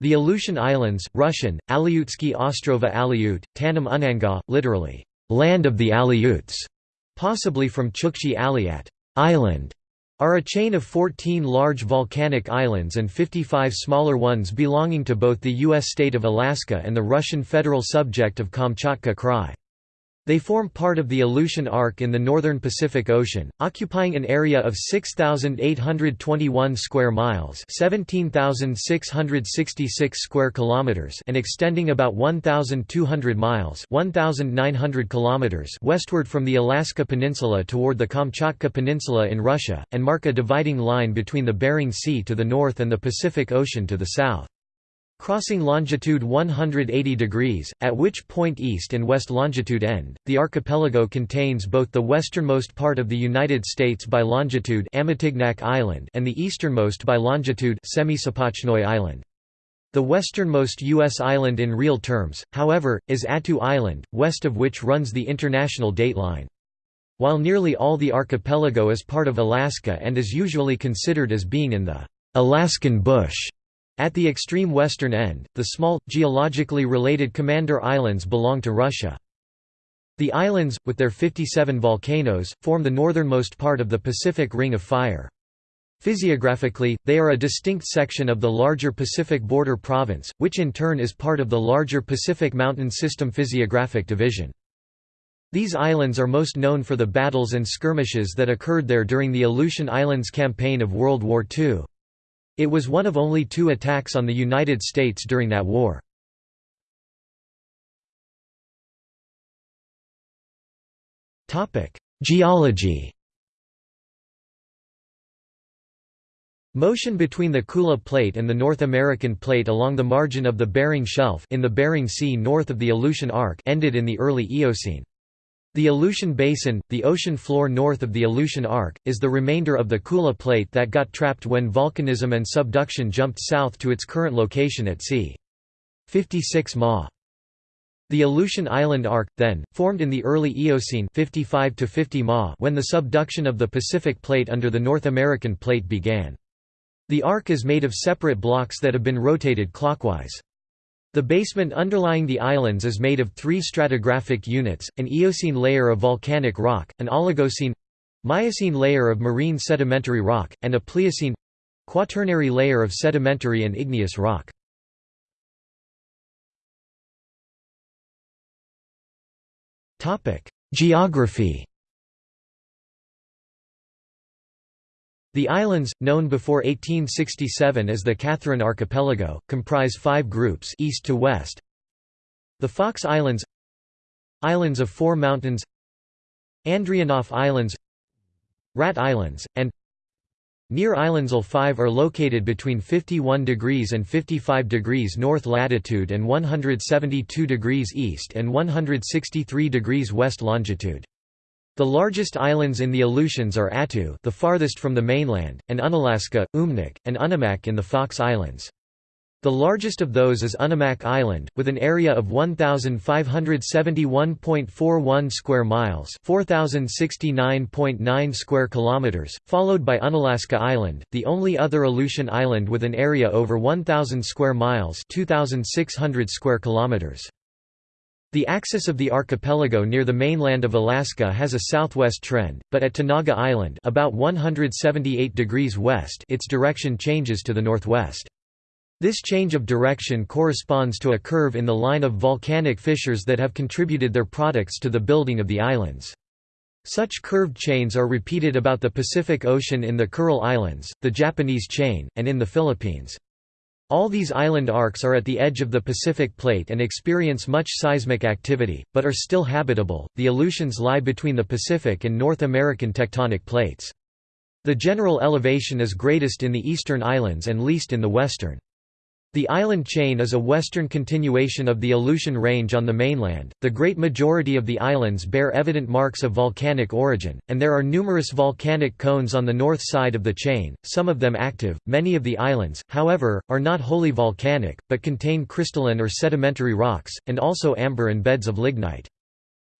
The Aleutian Islands, Russian, Aleutsky Ostrova Aleut, Tanum Unanga, literally, land of the Aleuts, possibly from Chukchi Aliat, island, are a chain of 14 large volcanic islands and 55 smaller ones belonging to both the U.S. state of Alaska and the Russian federal subject of Kamchatka Krai. They form part of the Aleutian Arc in the northern Pacific Ocean, occupying an area of 6821 square miles, 17666 square kilometers, and extending about 1200 miles, 1900 kilometers westward from the Alaska Peninsula toward the Kamchatka Peninsula in Russia and mark a dividing line between the Bering Sea to the north and the Pacific Ocean to the south. Crossing longitude 180 degrees, at which point east and west longitude end, the archipelago contains both the westernmost part of the United States by longitude Amatignak Island and the easternmost by longitude Semisopochnoi Island. The westernmost U.S. island in real terms, however, is Attu Island, west of which runs the international dateline. While nearly all the archipelago is part of Alaska and is usually considered as being in the Alaskan bush, at the extreme western end, the small, geologically related Commander Islands belong to Russia. The islands, with their 57 volcanoes, form the northernmost part of the Pacific Ring of Fire. Physiographically, they are a distinct section of the larger Pacific Border Province, which in turn is part of the larger Pacific Mountain System Physiographic Division. These islands are most known for the battles and skirmishes that occurred there during the Aleutian Islands Campaign of World War II. It was one of only two attacks on the United States during that war. Geology Motion between the Kula Plate and the North American Plate along the margin of the Bering Shelf in the Bering Sea north of the Aleutian Arc ended in the early Eocene. The Aleutian Basin, the ocean floor north of the Aleutian Arc, is the remainder of the Kula Plate that got trapped when volcanism and subduction jumped south to its current location at c. 56 ma. The Aleutian Island Arc, then, formed in the early Eocene 55 to 50 ma when the subduction of the Pacific Plate under the North American Plate began. The arc is made of separate blocks that have been rotated clockwise. The basement underlying the islands is made of three stratigraphic units, an Eocene layer of volcanic rock, an Oligocene—Miocene layer of marine sedimentary rock, and a Pliocene—Quaternary layer of sedimentary and igneous rock. Geography The islands, known before 1867 as the Catherine Archipelago, comprise five groups east to west. The Fox Islands Islands of Four Mountains Andrianof Islands Rat Islands, and Near Islands All five are located between 51 degrees and 55 degrees north latitude and 172 degrees east and 163 degrees west longitude. The largest islands in the Aleutians are Attu the farthest from the mainland, and Unalaska, Umnak, and Unimak in the Fox Islands. The largest of those is Unimak Island, with an area of 1,571.41 square miles 4,069.9 square kilometers, followed by Unalaska Island, the only other Aleutian island with an area over 1,000 square miles 2,600 square kilometers. The axis of the archipelago near the mainland of Alaska has a southwest trend, but at Tanaga Island about 178 degrees west its direction changes to the northwest. This change of direction corresponds to a curve in the line of volcanic fissures that have contributed their products to the building of the islands. Such curved chains are repeated about the Pacific Ocean in the Kuril Islands, the Japanese chain, and in the Philippines. All these island arcs are at the edge of the Pacific Plate and experience much seismic activity, but are still habitable. The Aleutians lie between the Pacific and North American tectonic plates. The general elevation is greatest in the eastern islands and least in the western. The island chain is a western continuation of the Aleutian Range on the mainland. The great majority of the islands bear evident marks of volcanic origin, and there are numerous volcanic cones on the north side of the chain, some of them active. Many of the islands, however, are not wholly volcanic, but contain crystalline or sedimentary rocks, and also amber and beds of lignite.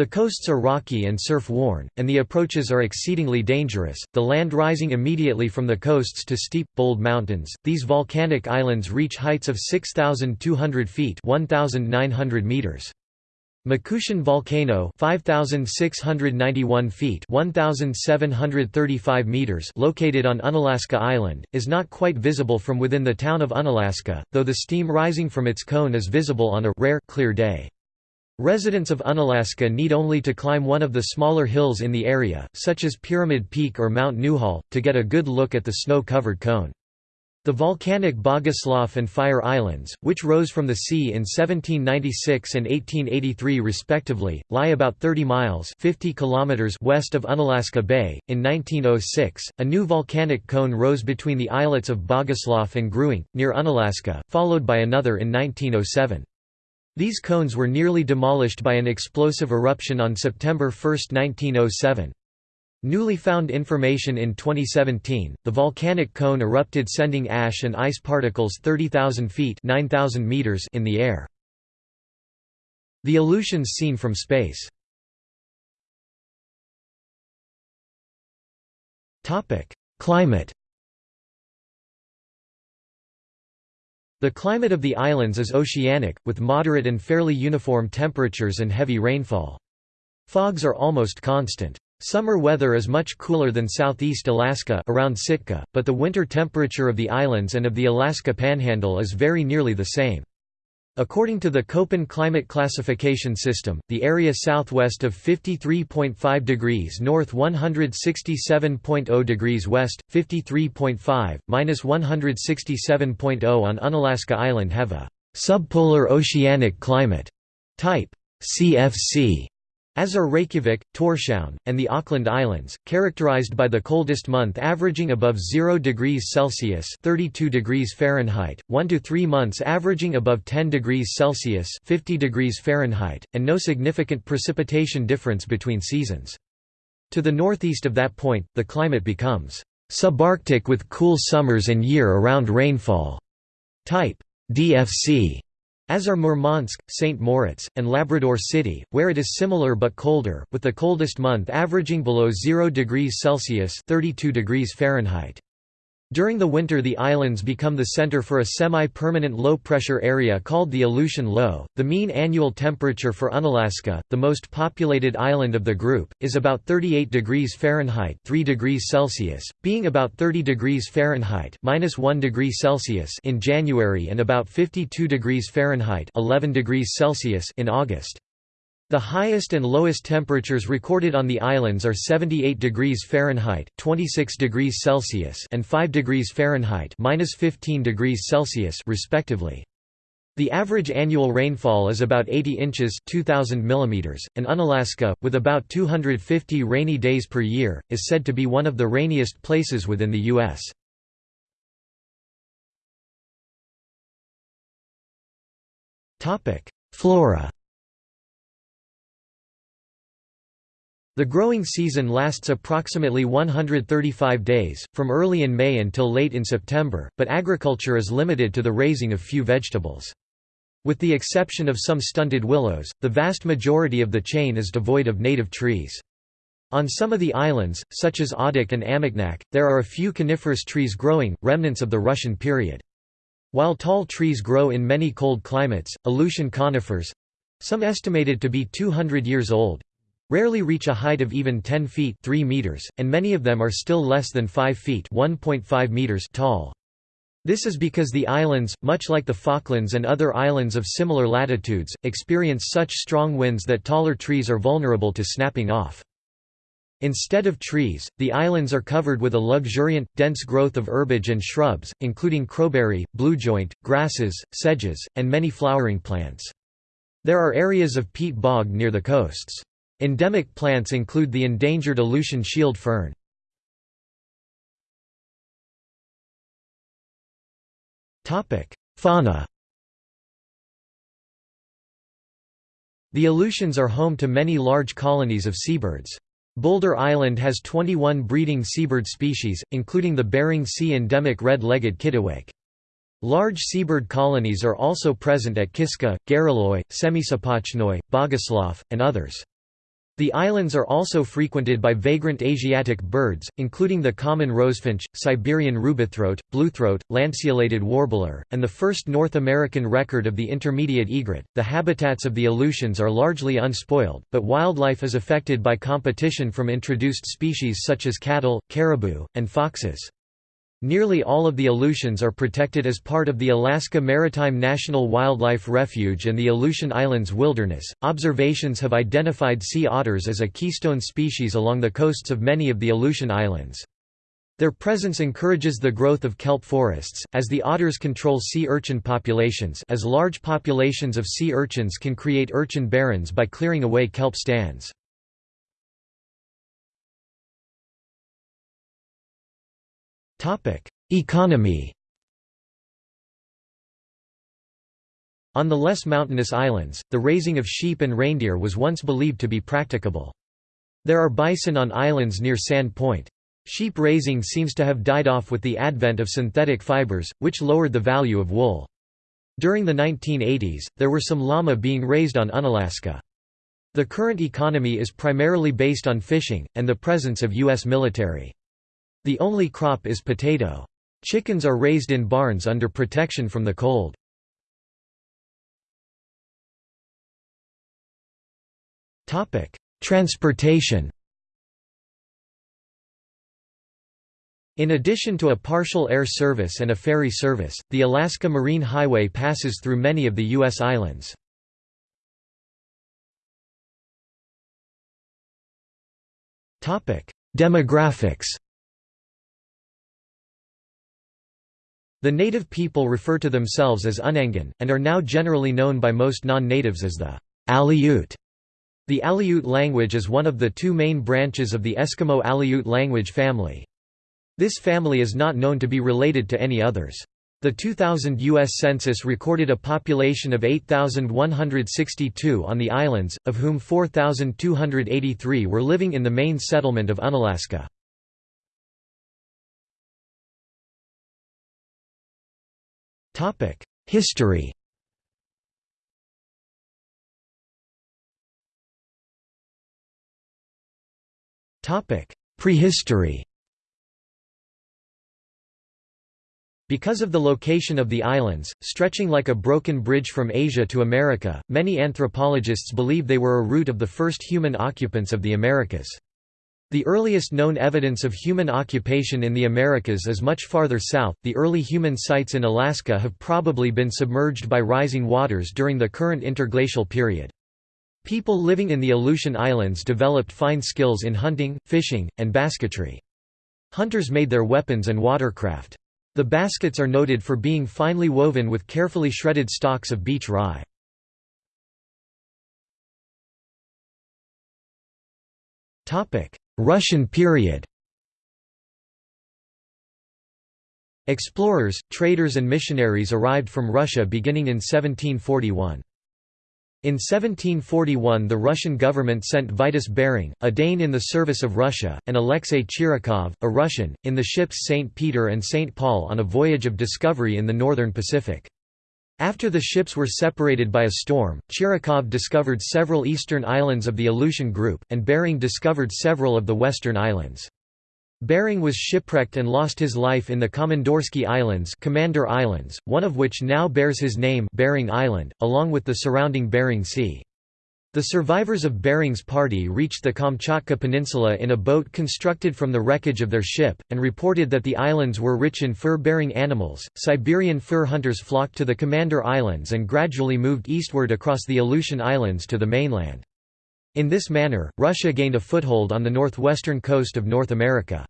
The coasts are rocky and surf-worn, and the approaches are exceedingly dangerous, the land rising immediately from the coasts to steep, bold mountains. These volcanic islands reach heights of 6,200 feet 1,900 meters. Makushin volcano 5691 feet 1735 meters located on Unalaska Island is not quite visible from within the town of Unalaska though the steam rising from its cone is visible on a rare clear day Residents of Unalaska need only to climb one of the smaller hills in the area such as Pyramid Peak or Mount Newhall to get a good look at the snow-covered cone the volcanic Bogoslof and Fire Islands, which rose from the sea in 1796 and 1883 respectively, lie about 30 miles 50 kilometers west of Unalaska Bay. In 1906, a new volcanic cone rose between the islets of Bogoslof and Grewingk, near Unalaska, followed by another in 1907. These cones were nearly demolished by an explosive eruption on September 1, 1907. Newly found information in 2017, the volcanic cone erupted sending ash and ice particles 30,000 feet 9,000 meters in the air. The Aleutians seen from space Climate The climate of the islands is oceanic, with moderate and fairly uniform temperatures and heavy rainfall. Fogs are almost constant. Summer weather is much cooler than southeast Alaska around Sitka, but the winter temperature of the islands and of the Alaska Panhandle is very nearly the same. According to the Köppen climate classification system, the area southwest of 53.5 degrees north 167.0 degrees west, 53.5, minus 167.0 on Unalaska Island have a subpolar oceanic climate type CFC as are Reykjavik, Tórshavn, and the Auckland Islands, characterized by the coldest month averaging above 0 degrees Celsius (32 degrees Fahrenheit), 1 to 3 months averaging above 10 degrees Celsius (50 degrees Fahrenheit), and no significant precipitation difference between seasons. To the northeast of that point, the climate becomes subarctic with cool summers and year-around rainfall. Type DFC as are Murmansk, St. Moritz, and Labrador City, where it is similar but colder, with the coldest month averaging below 0 degrees Celsius 32 degrees Fahrenheit. During the winter the islands become the center for a semi-permanent low-pressure area called the Aleutian Low. The mean annual temperature for Unalaska, the most populated island of the group, is about 38 degrees Fahrenheit 3 degrees Celsius, being about 30 degrees Fahrenheit minus 1 degree Celsius in January and about 52 degrees Fahrenheit 11 degrees Celsius in August. The highest and lowest temperatures recorded on the islands are 78 degrees Fahrenheit (26 degrees Celsius) and 5 degrees Fahrenheit (-15 degrees Celsius) respectively. The average annual rainfall is about 80 inches 2000 mm, and Unalaska, with about 250 rainy days per year, is said to be one of the rainiest places within the U.S. Topic: Flora The growing season lasts approximately 135 days, from early in May until late in September, but agriculture is limited to the raising of few vegetables. With the exception of some stunted willows, the vast majority of the chain is devoid of native trees. On some of the islands, such as Adak and Amaknak, there are a few coniferous trees growing, remnants of the Russian period. While tall trees grow in many cold climates, Aleutian conifers—some estimated to be 200 years old, rarely reach a height of even 10 feet 3 meters, and many of them are still less than 5 feet 1.5 meters tall. This is because the islands, much like the Falklands and other islands of similar latitudes, experience such strong winds that taller trees are vulnerable to snapping off. Instead of trees, the islands are covered with a luxuriant, dense growth of herbage and shrubs, including crowberry, bluejoint, grasses, sedges, and many flowering plants. There are areas of peat bog near the coasts. Endemic plants include the endangered Aleutian shield fern. Fauna The Aleutians are home to many large colonies of seabirds. Buldir Island has 21 breeding seabird species, including the Bering Sea endemic red-legged kittiwake. Large seabird colonies are also present at Kiska, Gareloi, Semisopochnoi, Bogoslof, and others. The islands are also frequented by vagrant Asiatic birds, including the common rosefinch, Siberian rubythroat, bluethroat, lanceolated warbler, and the first North American record of the intermediate egret. The habitats of the Aleutians are largely unspoiled, but wildlife is affected by competition from introduced species such as cattle, caribou, and foxes. Nearly all of the Aleutians are protected as part of the Alaska Maritime National Wildlife Refuge and the Aleutian Islands Wilderness. Observations have identified sea otters as a keystone species along the coasts of many of the Aleutian Islands. Their presence encourages the growth of kelp forests, as the otters control sea urchin populations as large populations of sea urchins can create urchin barrens by clearing away kelp stands. Economy On the less mountainous islands, the raising of sheep and reindeer was once believed to be practicable. There are bison on islands near Sand Point. Sheep raising seems to have died off with the advent of synthetic fibers, which lowered the value of wool. During the 1980s, there were some llama being raised on Unalaska. The current economy is primarily based on fishing, and the presence of U.S. military. The only crop is potato. Chickens are raised in barns under protection from the cold. Transportation In addition to a partial air service and a ferry service, the Alaska Marine Highway passes through many of the U.S. islands. Demographics The native people refer to themselves as Unangan, and are now generally known by most non-natives as the Aleut. The Aleut language is one of the two main branches of the Eskimo Aleut language family. This family is not known to be related to any others. The 2000 U.S. Census recorded a population of 8,162 on the islands, of whom 4,283 were living in the main settlement of Unalaska. History Prehistory Because of the location of the islands, stretching like a broken bridge from Asia to America, many anthropologists believe they were a root of the first human occupants of the Americas. The earliest known evidence of human occupation in the Americas is much farther south. The early human sites in Alaska have probably been submerged by rising waters during the current interglacial period. People living in the Aleutian Islands developed fine skills in hunting, fishing, and basketry. Hunters made their weapons and watercraft. The baskets are noted for being finely woven with carefully shredded stalks of beach rye. Topic: Russian period Explorers, traders and missionaries arrived from Russia beginning in 1741. In 1741 the Russian government sent Vitus Bering, a Dane in the service of Russia, and Alexei Chirikov, a Russian, in the ships St. Peter and St. Paul on a voyage of discovery in the northern Pacific. After the ships were separated by a storm, Chirikov discovered several eastern islands of the Aleutian group, and Bering discovered several of the western islands. Bering was shipwrecked and lost his life in the Komandorsky Islands, Commander Islands, one of which now bears his name Bering Island, along with the surrounding Bering Sea. The survivors of Bering's party reached the Kamchatka Peninsula in a boat constructed from the wreckage of their ship, and reported that the islands were rich in fur-bearing animals. Siberian fur hunters flocked to the Commander Islands and gradually moved eastward across the Aleutian Islands to the mainland. In this manner, Russia gained a foothold on the northwestern coast of North America.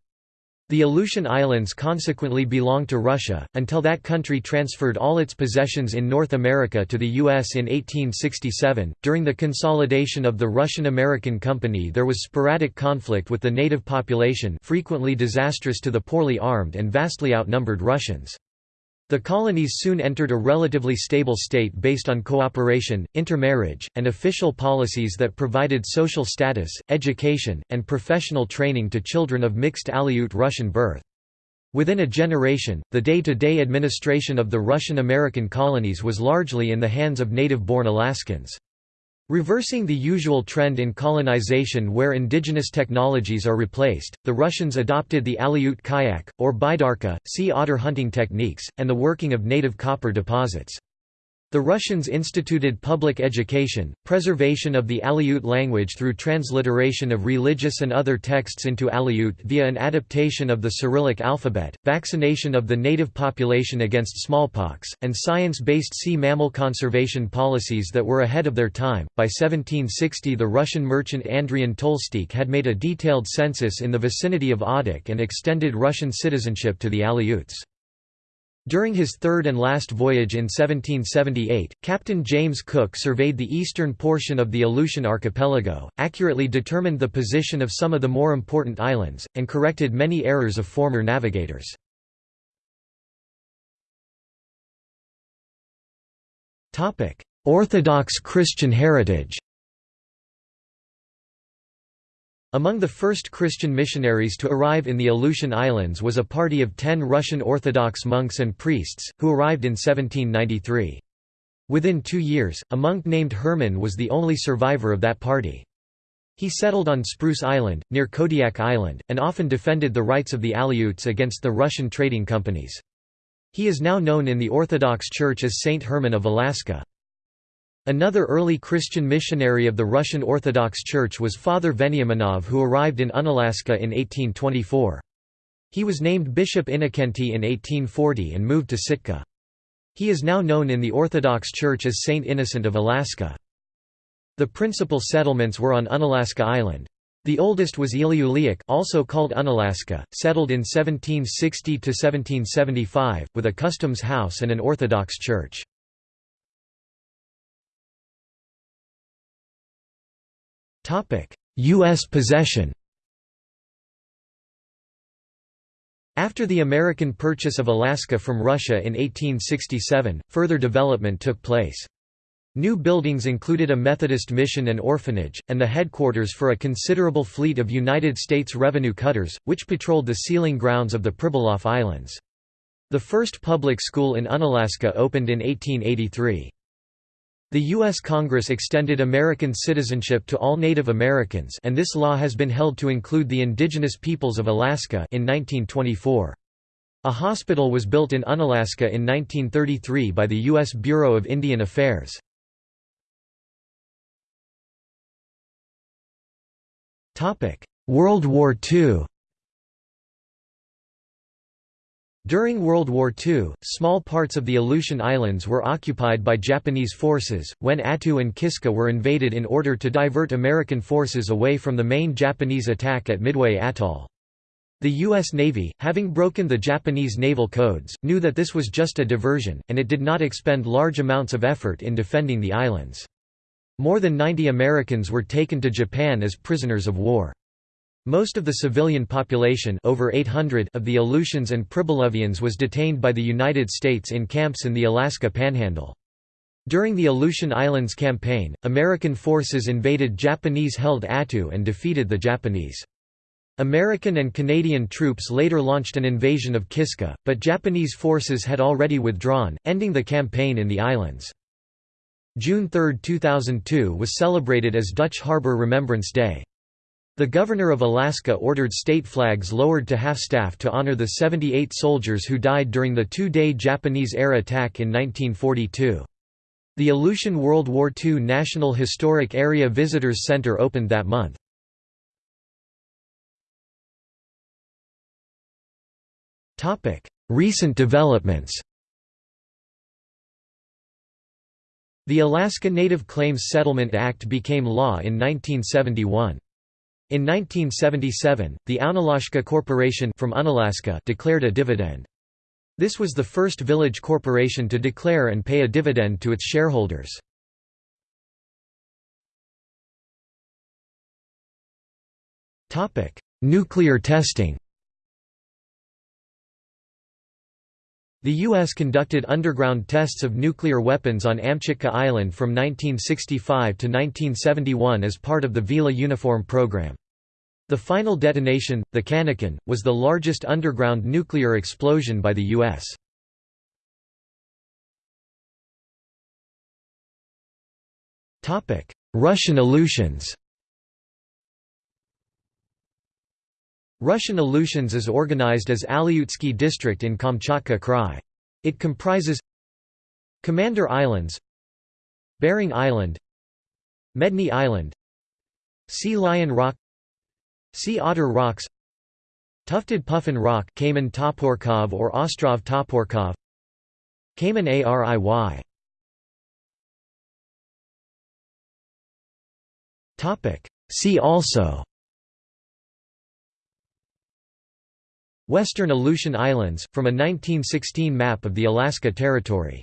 The Aleutian Islands consequently belonged to Russia, until that country transferred all its possessions in North America to the U.S. in 1867. During the consolidation of the Russian American Company, there was sporadic conflict with the native population, frequently disastrous to the poorly armed and vastly outnumbered Russians. The colonies soon entered a relatively stable state based on cooperation, intermarriage, and official policies that provided social status, education, and professional training to children of mixed Aleut Russian birth. Within a generation, the day-to-day -day administration of the Russian-American colonies was largely in the hands of native-born Alaskans. Reversing the usual trend in colonization where indigenous technologies are replaced, the Russians adopted the Aleut kayak, or baidarka, sea otter hunting techniques, and the working of native copper deposits. The Russians instituted public education, preservation of the Aleut language through transliteration of religious and other texts into Aleut via an adaptation of the Cyrillic alphabet, vaccination of the native population against smallpox, and science based sea mammal conservation policies that were ahead of their time. By 1760, the Russian merchant Andrian Tolstykh had made a detailed census in the vicinity of Adak and extended Russian citizenship to the Aleuts. During his third and last voyage in 1778, Captain James Cook surveyed the eastern portion of the Aleutian archipelago, accurately determined the position of some of the more important islands, and corrected many errors of former navigators. Orthodox Christian heritage Among the first Christian missionaries to arrive in the Aleutian Islands was a party of ten Russian Orthodox monks and priests, who arrived in 1793. Within two years, a monk named Herman was the only survivor of that party. He settled on Spruce Island, near Kodiak Island, and often defended the rights of the Aleuts against the Russian trading companies. He is now known in the Orthodox Church as Saint Herman of Alaska. Another early Christian missionary of the Russian Orthodox Church was Father Veniaminov who arrived in Unalaska in 1824. He was named Bishop Innocenti in 1840 and moved to Sitka. He is now known in the Orthodox Church as Saint Innocent of Alaska. The principal settlements were on Unalaska Island. The oldest was Iliuliak also called Unalaska, settled in 1760–1775, with a customs house and an Orthodox church. U.S. possession After the American purchase of Alaska from Russia in 1867, further development took place. New buildings included a Methodist mission and orphanage, and the headquarters for a considerable fleet of United States Revenue cutters, which patrolled the sealing grounds of the Pribilof Islands. The first public school in Unalaska opened in 1883. The U.S. Congress extended American citizenship to all Native Americans and this law has been held to include the indigenous peoples of Alaska in 1924. A hospital was built in Unalaska in 1933 by the U.S. Bureau of Indian Affairs. World War II During World War II, small parts of the Aleutian Islands were occupied by Japanese forces, when Attu and Kiska were invaded in order to divert American forces away from the main Japanese attack at Midway Atoll. The U.S. Navy, having broken the Japanese naval codes, knew that this was just a diversion, and it did not expend large amounts of effort in defending the islands. More than 90 Americans were taken to Japan as prisoners of war. Most of the civilian population over 800 of the Aleutians and Pribilovians was detained by the United States in camps in the Alaska Panhandle. During the Aleutian Islands Campaign, American forces invaded Japanese-held Attu and defeated the Japanese. American and Canadian troops later launched an invasion of Kiska, but Japanese forces had already withdrawn, ending the campaign in the islands. June 3, 2002 was celebrated as Dutch Harbor Remembrance Day. The governor of Alaska ordered state flags lowered to half-staff to honor the 78 soldiers who died during the two-day Japanese air attack in 1942. The Aleutian World War II National Historic Area Visitors Center opened that month. Recent developments The Alaska Native Claims Settlement Act became law in 1971. In 1977, the Ounalashka Corporation from Unalaska declared a dividend. This was the first village corporation to declare and pay a dividend to its shareholders. Nuclear testing The U.S. conducted underground tests of nuclear weapons on Amchitka Island from 1965 to 1971 as part of the Vela Uniform program. The final detonation, the Cannikin, was the largest underground nuclear explosion by the U.S. Russian Aleutians Russian Aleutians is organized as Aleutsky district in Kamchatka Krai. It comprises Commander Islands Bering Island Medny Island Sea Lion Rock Sea Otter Rocks Tufted Puffin Rock Kamen Toporkov or Ostrov Toporkov Kamen Ariy See also Western Aleutian Islands, from a 1916 map of the Alaska Territory